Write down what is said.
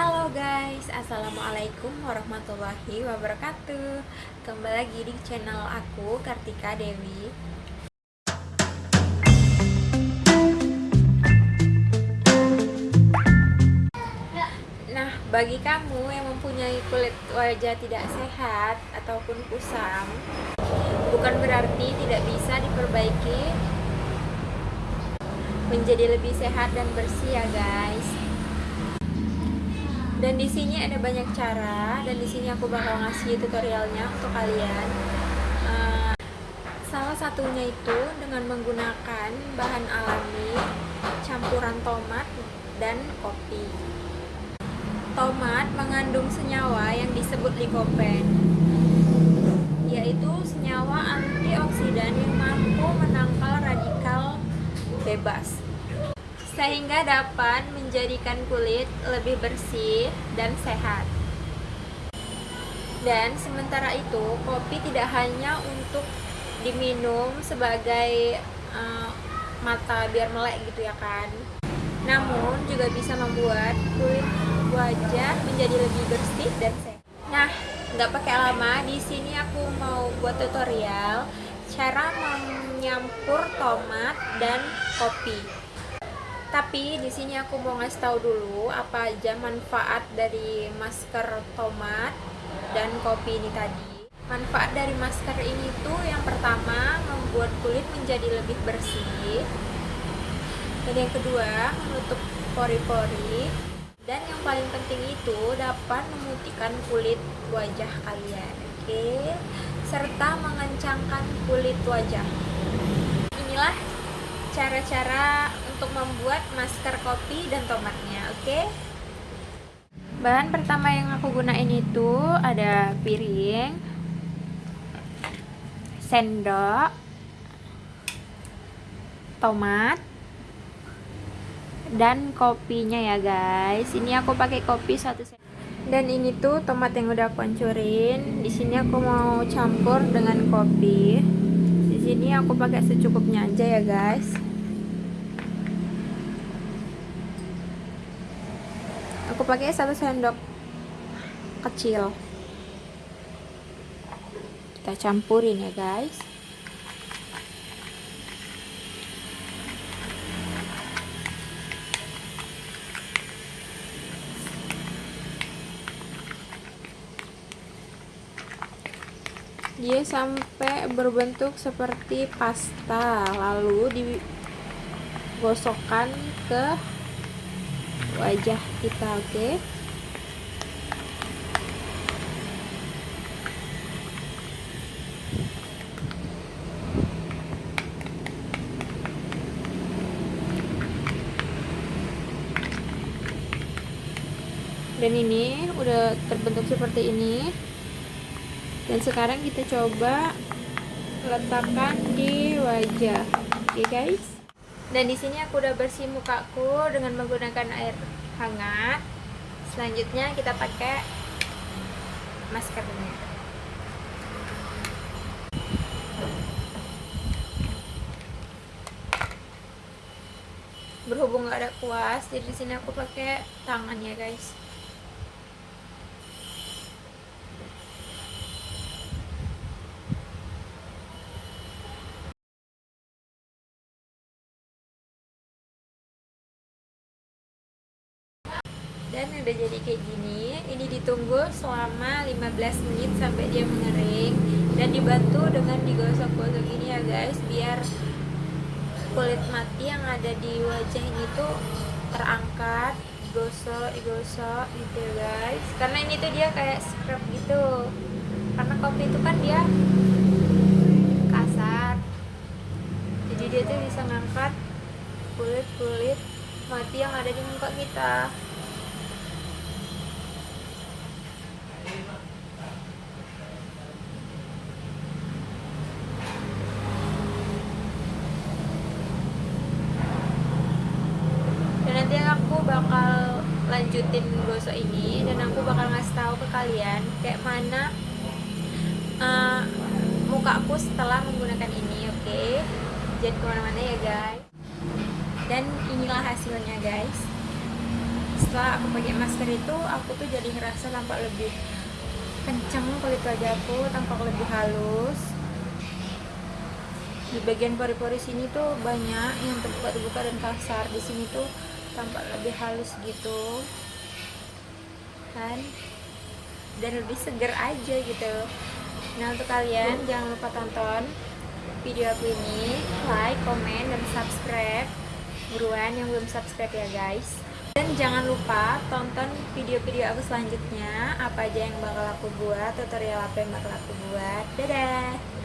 Halo guys, Assalamualaikum warahmatullahi wabarakatuh. Kembali lagi di channel aku, Kartika Dewi. Nah, bagi kamu yang mempunyai kulit wajah tidak sehat ataupun kusam Bukan berarti tidak bisa diperbaiki. Menjadi lebih sehat dan bersih ya guys dan di sini ada banyak cara dan di sini aku bakal ngasih tutorialnya untuk kalian. Uh, salah satunya itu dengan menggunakan bahan alami campuran tomat dan kopi. Tomat mengandung senyawa yang disebut likopen yaitu senyawa antioksidan yang mampu menangkal radikal bebas sehingga dapat menjadikan kulit lebih bersih dan sehat. Dan sementara itu, kopi tidak hanya untuk diminum sebagai uh, mata biar melek gitu ya kan. Namun juga bisa membuat kulit wajah menjadi lebih bersih dan sehat. Nah, nggak pakai lama, di sini aku mau buat tutorial cara menyampur tomat dan kopi. Tapi di sini aku mau ngasih tahu dulu apa aja manfaat dari masker tomat dan kopi ini tadi. Manfaat dari masker ini tuh yang pertama membuat kulit menjadi lebih bersih. Dan yang kedua menutup pori-pori. Dan yang paling penting itu dapat memutihkan kulit wajah kalian. Oke. Serta mengencangkan kulit wajah. Inilah cara-cara untuk membuat masker kopi dan tomatnya oke? Okay? bahan pertama yang aku gunain itu ada piring sendok tomat dan kopinya ya guys. Ini aku pakai kopi satu sendok. Dan ini tuh tomat yang udah aku hancurin. Di sini aku mau campur dengan kopi sini aku pakai secukupnya aja ya guys. Aku pakai satu sendok kecil. Kita campurin ya guys dia sampai berbentuk seperti pasta lalu digosokkan ke wajah kita oke okay? dan ini udah terbentuk seperti ini dan sekarang kita coba letakkan di wajah. Oke okay guys? Dan di sini aku udah bersih mukaku dengan menggunakan air hangat. Selanjutnya kita pakai maskernya. Berhubung gak ada kuas jadi di sini aku pakai tangan ya guys dan udah jadi kayak gini ini ditunggu selama 15 menit sampai dia mengering. Dan dibantu dengan digosok-gosok gini ya guys biar kulit mati yang ada di wajah ini tuh terangkat digosok digosok gitu ya guys. Karena ini tuh dia kayak scrub gitu. Karena kopi itu kan dia kasar. Jadi dia tuh bisa ngangkat kulit-kulit mati yang ada di muka kita bakal lanjutin gosok ini dan aku bakal ngasih tahu ke kalian kayak mana uh, mukaku setelah menggunakan ini oke? Okay? jangan ke mana-mana ya guys. Dan inilah hasilnya guys. Setelah aku pakai masker itu aku tuh jadi ngerasa tampak lebih kenceng kulit wajahku tampak lebih halus. Di bagian pori-pori sini tuh banyak yang terbuka-terbuka dan kasar. Di sini tuh tampak lebih halus gitu kan? Dan lebih seger aja gitu. Nah untuk kalian jangan lupa tonton video aku ini. Like, komen, dan subscribe. Buruan yang belum subscribe ya guys. Dan jangan lupa tonton video-video aku selanjutnya. Apa aja yang bakal aku buat tutorial apa yang bakal aku buat. Dadah